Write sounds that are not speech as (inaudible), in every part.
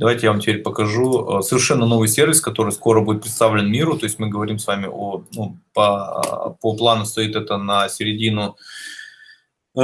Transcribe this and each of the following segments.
Давайте я вам теперь покажу э, совершенно новый сервис, который скоро будет представлен миру. То есть мы говорим с вами о, ну, по, по плану стоит это на середину, э,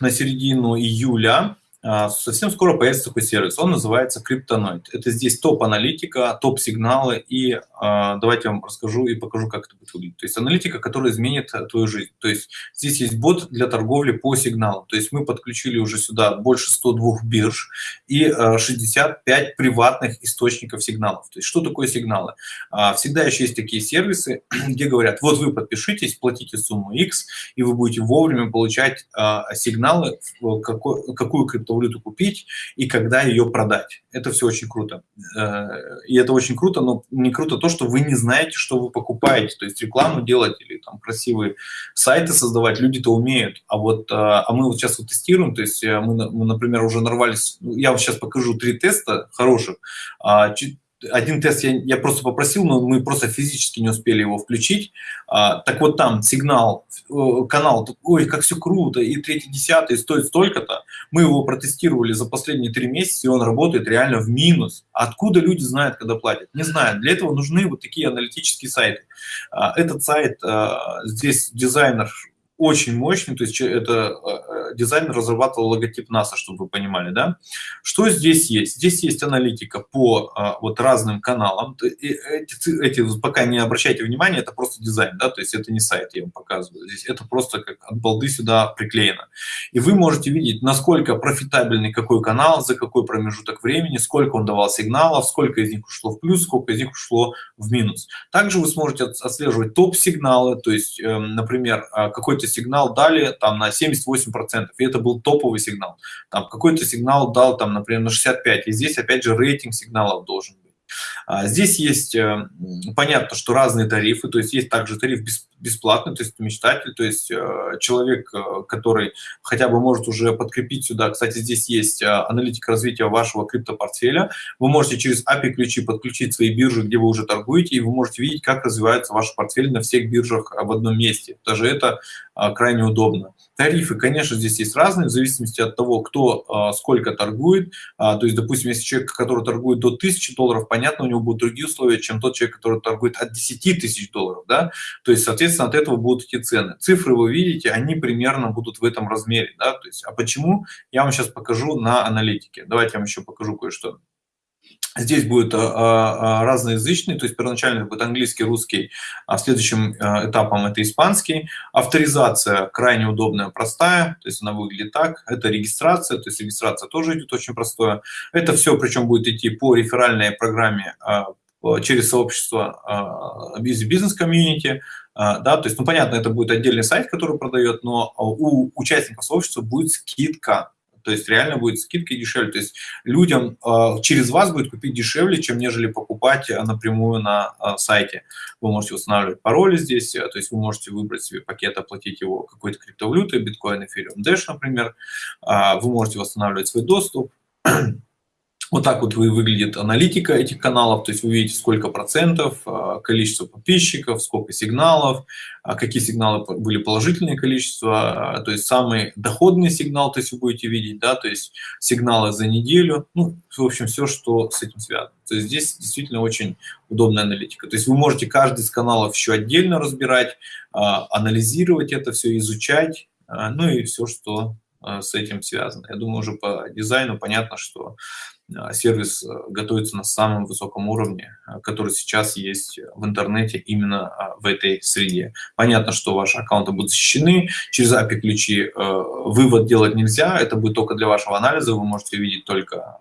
на середину июля. А, совсем скоро появится такой сервис, он называется Криптоноид. Это здесь топ-аналитика, топ-сигналы, и э, давайте я вам расскажу и покажу, как это будет выглядеть. То есть аналитика, которая изменит э, твою жизнь. То есть здесь есть бот для торговли по сигналу. То есть мы подключили уже сюда больше 102 бирж и э, 65 приватных источников сигналов. То есть что такое сигналы? Э, всегда еще есть такие сервисы, (clears throat) где говорят, вот вы подпишитесь, платите сумму X, и вы будете вовремя получать э, сигналы, какой, какую криптовалюту криптовалюту купить и когда ее продать. Это все очень круто. Э, и это очень круто, но не круто то, что вы не знаете, что вы покупаете. То есть рекламу делать или там красивые сайты создавать люди-то умеют. А вот э, а мы вот сейчас вот тестируем, то есть э, мы, например, уже нарвались, ну, я вам сейчас покажу три теста хороших, а, один тест я, я просто попросил, но мы просто физически не успели его включить. А, так вот там сигнал, э, канал, ой, как все круто, и третий, десятый стоит столько-то. Мы его протестировали за последние три месяца, и он работает реально в минус. Откуда люди знают, когда платят? Не знаю. Для этого нужны вот такие аналитические сайты. А, этот сайт, а, здесь дизайнер очень мощный, то есть это э, дизайнер разрабатывал логотип НАСА, чтобы вы понимали, да. Что здесь есть? Здесь есть аналитика по а, вот разным каналам. Эти, эти пока не обращайте внимания, это просто дизайн, да, то есть это не сайт, я вам показываю. Здесь это просто как от балды сюда приклеено. И вы можете видеть, насколько профитабельный какой канал, за какой промежуток времени, сколько он давал сигналов, сколько из них ушло в плюс, сколько из них ушло в минус. Также вы сможете отслеживать топ-сигналы, то есть, эм, например, а, какой-то сигнал дали там на 78%, и это был топовый сигнал. Там какой-то сигнал дал там, например, на 65, и здесь опять же рейтинг сигналов должен здесь есть, э, понятно, что разные тарифы, то есть есть также тариф бесплатный, то есть мечтатель, то есть э, человек, э, который хотя бы может уже подкрепить сюда, кстати, здесь есть аналитика развития вашего криптопортфеля, вы можете через API-ключи подключить свои биржи, где вы уже торгуете, и вы можете видеть, как развивается ваш портфель на всех биржах в одном месте. Даже это крайне удобно. Тарифы, конечно, здесь есть разные, в зависимости от того, кто сколько торгует. То есть, допустим, если человек, который торгует до 1000 долларов, понятно, у него будут другие условия, чем тот человек, который торгует от 10 тысяч долларов, да, то есть, соответственно, от этого будут эти цены. Цифры вы видите, они примерно будут в этом размере, да, то есть, а почему, я вам сейчас покажу на аналитике. Давайте я вам еще покажу кое-что. Здесь будет а, а, разноязычный, то есть первоначально будет английский, русский, а следующим а, этапом это испанский. Авторизация крайне удобная, простая, то есть она выглядит так. Это регистрация, то есть регистрация тоже идет очень простое. Это все причем будет идти по реферальной программе через сообщество из бизнес-комьюнити, да, то есть, ну, понятно, это будет отдельный сайт, который продает, но у участников сообщества будет скидка то есть реально будет скидка дешевле. То есть людям э, через вас будет купить дешевле, чем нежели покупать э, напрямую на э, сайте. Вы можете устанавливать пароли здесь, то есть вы можете выбрать себе пакет, оплатить его какой-то криптовалютой, биткоин, эфириум, Dash, например. Вы можете восстанавливать свой доступ. Вот так вот выглядит аналитика этих каналов, то есть вы видите, сколько процентов, а, количество подписчиков, сколько сигналов, а какие сигналы были положительные количество, а, то есть самый доходный сигнал, то есть вы будете видеть, да, то есть сигналы за неделю, ну, в общем, все, что с этим связано. То есть здесь действительно очень удобная аналитика. То есть вы можете каждый из каналов еще отдельно разбирать, анализировать это все, изучать, ну и все, что с этим связано. Я думаю, уже по дизайну понятно, что а, сервис э, готовится на самом высоком уровне, который сейчас есть в интернете именно в этой среде. Понятно, что ваши аккаунты будут защищены, через API-ключи э, вывод делать нельзя, это будет только для вашего анализа, вы можете видеть только,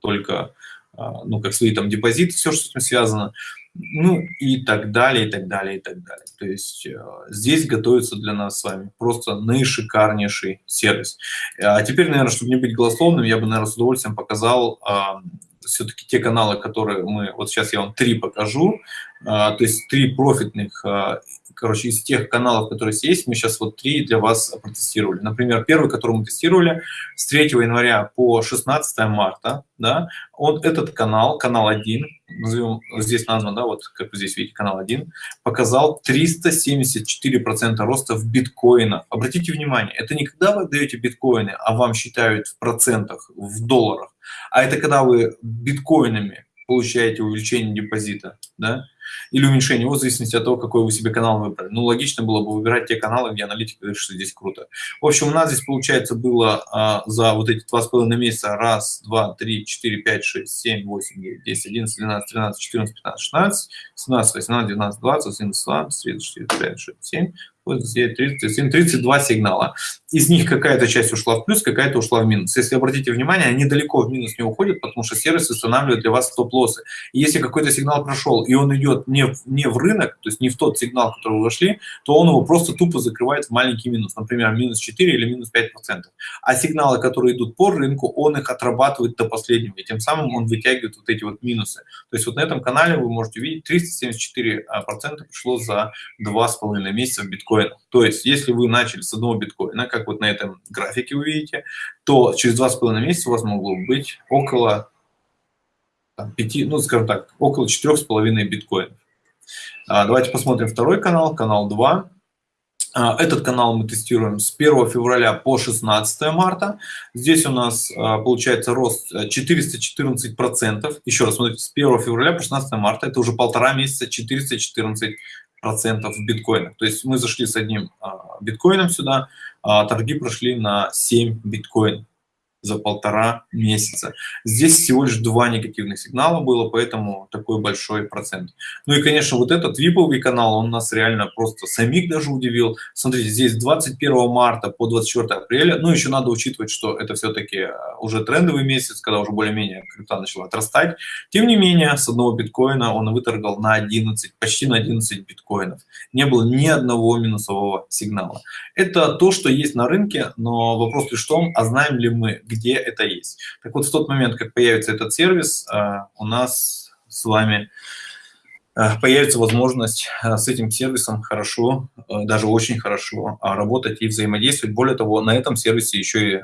только ну, как свои там депозиты, все, что с этим связано ну и так далее, и так далее, и так далее. То есть э, здесь готовится для нас с вами просто наишикарнейший сервис. А теперь, наверное, чтобы не быть голословным, я бы, наверное, с удовольствием показал э, все-таки те каналы, которые мы, вот сейчас я вам три покажу, э, то есть три профитных э, короче, из тех каналов, которые есть, мы сейчас вот три для вас протестировали. Например, первый, который мы тестировали с 3 января по 16 марта, да, он, этот канал, канал 1, назовем, здесь назван, да, вот как вы здесь видите, канал 1, показал 374% роста в биткоинах. Обратите внимание, это не когда вы даете биткоины, а вам считают в процентах, в долларах, А это когда вы биткоинами получаете увеличение депозита, да, или уменьшение в зависимости от того, какой вы себе канал выбрали. Ну, логично было бы выбирать те каналы, где аналитика говорит, что здесь круто. В общем, у нас здесь, получается, было а, за вот эти два с половиной месяца раз, два, три, четыре, пять, шесть, семь, восемь, девять, десять, одиннадцать, двенадцать, тринадцать, четырнадцать, пятнадцать, шестнадцать, семнадцать, восемнадцать, девятнадцать, двадцать, одиннадцать, двадцать, тридцать, четыре, пять, шесть, семь, 37, 32 сигнала. Из них какая-то часть ушла в плюс, какая-то ушла в минус. Если обратите внимание, они далеко в минус не уходят, потому что сервис устанавливает для вас стоп-лоссы. Если какой-то сигнал прошел, и он идет не в, не в рынок, то есть не в тот сигнал, который вы вошли, то он его просто тупо закрывает в маленький минус, например, минус 4 или минус 5%. А сигналы, которые идут по рынку, он их отрабатывает до последнего, и тем самым он вытягивает вот эти вот минусы. То есть вот на этом канале вы можете увидеть 374% пришло за 2,5 месяца в биткоинах. То есть если вы начали с одного биткоина, как вот на этом графике вы видите, то через 2,5 месяца у вас могло быть около там, 5, ну скажем так, около 4,5 биткоинов. А, давайте посмотрим второй канал, канал 2. А, этот канал мы тестируем с 1 февраля по 16 марта. Здесь у нас а, получается рост 414%. Еще раз, смотрите, с 1 февраля по 16 марта, это уже полтора месяца 414 процентов в биткоинах. То есть мы зашли с одним а, биткоином сюда, а торги прошли на 7 биткоинов за полтора месяца. Здесь всего лишь два негативных сигнала было, поэтому такой большой процент. Ну и, конечно, вот этот виповый канал, он нас реально просто самих даже удивил. Смотрите, здесь 21 марта по 24 апреля, ну еще надо учитывать, что это все-таки э, уже трендовый месяц, когда уже более-менее крипта начала отрастать. Тем не менее, с одного биткоина он выторгал на 11, почти на 11 биткоинов. Не было ни одного минусового сигнала. Это то, что есть на рынке, но вопрос лишь в том, а знаем ли мы, где это есть. Так вот, в тот момент, как появится этот сервис, э, у нас с вами э, появится возможность э, с этим сервисом хорошо, даже очень хорошо работать и взаимодействовать. Более того, на этом сервисе еще и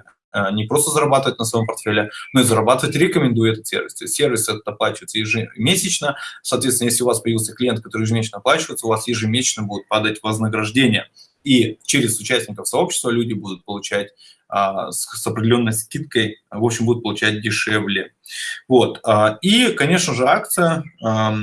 не просто зарабатывать на своем портфеле, но и зарабатывать рекомендую этот сервис. То есть сервис это оплачивается ежемесячно. Соответственно, если у вас появился клиент, который ежемесячно оплачивается, у вас ежемесячно будет падать вознаграждение. И через участников сообщества люди будут получать а, с определенной скидкой, в общем, будут получать дешевле. Вот. А, и, конечно же, акция. А,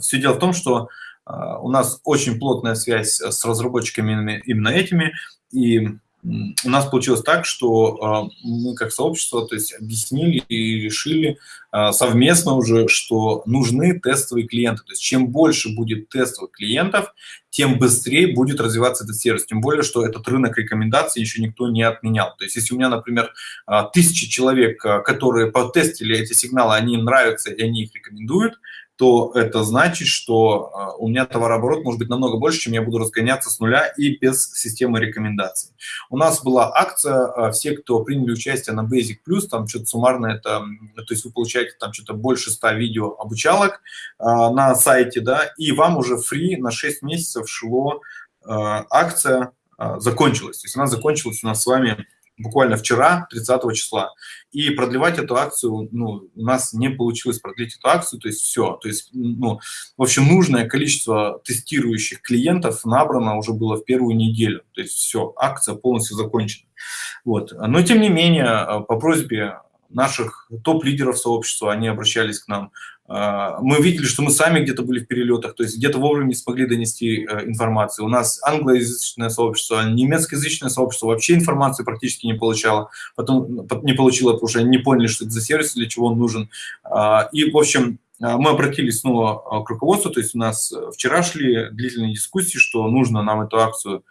Все дело в том, что у нас очень плотная связь с разработчиками именно этими, и у нас получилось так, что а, мы как сообщество то есть, объяснили и решили а, совместно уже, что нужны тестовые клиенты. То есть чем больше будет тестовых клиентов, тем быстрее будет развиваться этот сервис. Тем более, что этот рынок рекомендаций еще никто не отменял. То есть если у меня, например, а, тысячи человек, которые потестили эти сигналы, они им нравятся и они их рекомендуют, то это значит, что а, у меня товарооборот может быть намного больше, чем я буду разгоняться с нуля и без системы рекомендаций. У нас была акция, а, все, кто приняли участие на Basic Plus, там что-то суммарно это, то есть вы получаете там что-то больше 100 видео обучалок а, на сайте, да, и вам уже фри на 6 месяцев шло акция закончилась. То есть она закончилась у нас с вами буквально вчера, 30 числа. И продлевать эту акцию, ну, у нас не получилось продлить эту акцию, то есть все. То есть, ну, в общем, нужное количество тестирующих клиентов набрано уже было в первую неделю. То есть все, акция полностью закончена. Вот. Но, тем не менее, по просьбе наших топ-лидеров сообщества, они обращались к нам. А, мы видели, что мы сами где-то были в перелетах, то есть где-то вовремя не смогли донести э, информацию. У нас англоязычное сообщество, немецкоязычное сообщество вообще информации практически не получало, потом не получило, потому что они не поняли, что это за сервис, для чего он нужен. А, и, в общем, а, мы обратились снова к руководству, то есть у нас вчера шли длительные дискуссии, что нужно нам эту акцию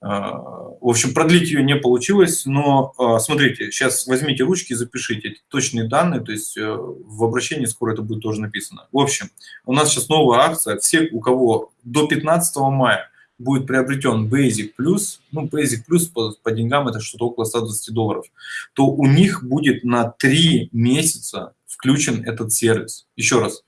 в общем, продлить ее не получилось, но а, смотрите, сейчас возьмите ручки и запишите точные данные, то есть э, в обращении скоро это будет тоже написано. В общем, у нас сейчас новая акция, все, у кого до 15 мая будет приобретен Basic Plus, ну, Basic Plus по, по деньгам это что-то около 120 долларов, то у них будет на 3 месяца включен этот сервис. Еще раз,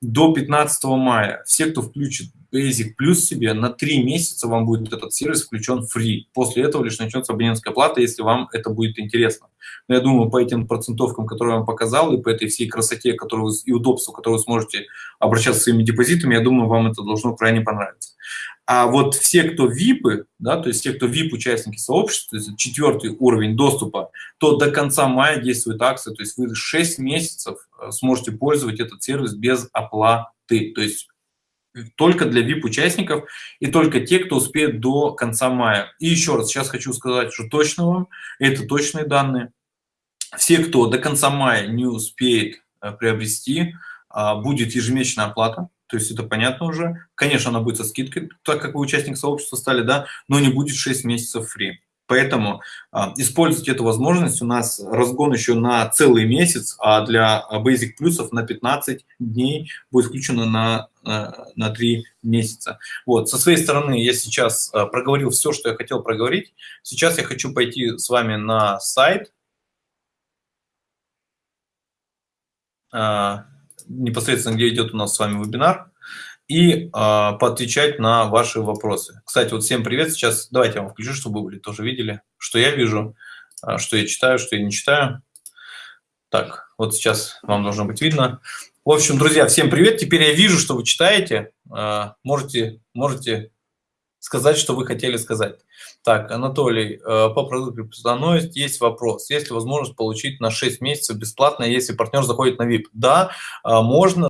до 15 мая все, кто включит Basic Plus себе, на 3 месяца вам будет этот сервис включен free. После этого лишь начнется абонентская плата, если вам это будет интересно. Но я думаю, по этим процентовкам, которые я вам показал, и по этой всей красоте которую вы, и удобству, которую вы сможете обращаться своими депозитами, я думаю, вам это должно крайне понравиться. А вот все, кто ВИПы, да, то есть те, кто ВИП-участники сообщества, то есть четвертый уровень доступа, то до конца мая действует акция, то есть вы 6 месяцев э, сможете пользовать этот сервис без оплаты. То есть только для VIP-участников и только те, кто успеет до конца мая. И еще раз, сейчас хочу сказать, что точно вам, это точные данные. Все, кто до конца мая не успеет э, приобрести, а, будет ежемесячная оплата, то есть это понятно уже. Конечно, она будет со скидкой, так как вы участник сообщества стали, да, но не будет 6 месяцев фри. Поэтому а, используйте эту возможность. У нас разгон еще на целый месяц, а для Basic плюсов на 15 дней будет включено на, на, на 3 месяца. Вот. Со своей стороны я сейчас а, проговорил все, что я хотел проговорить. Сейчас я хочу пойти с вами на сайт. А, непосредственно, где идет у нас с вами вебинар и э, поотвечать на ваши вопросы. Кстати, вот всем привет. Сейчас давайте я вам включу, чтобы вы тоже видели, что я вижу, э, что я читаю, что я не читаю. Так, вот сейчас вам должно быть видно. В общем, друзья, всем привет. Теперь я вижу, что вы читаете. Э, можете, можете сказать, что вы хотели сказать. Так, Анатолий, по продукту Плюсоновость есть вопрос. Есть ли возможность получить на 6 месяцев бесплатно, если партнер заходит на VIP? Да, можно.